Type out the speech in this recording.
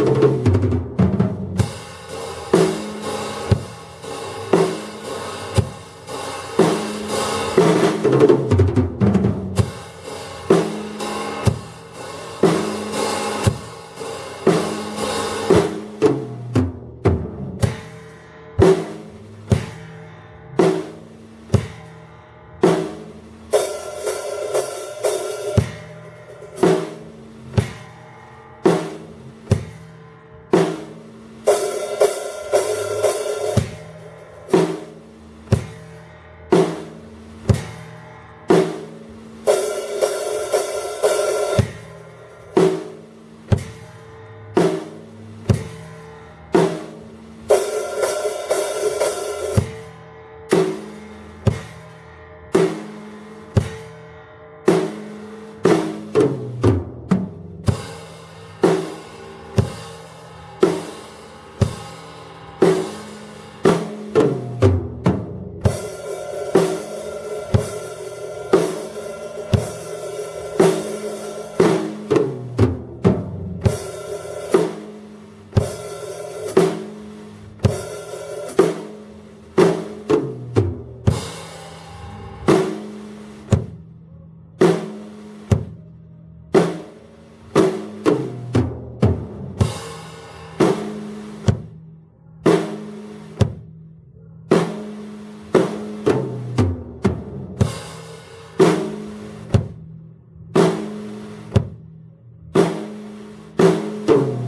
you Música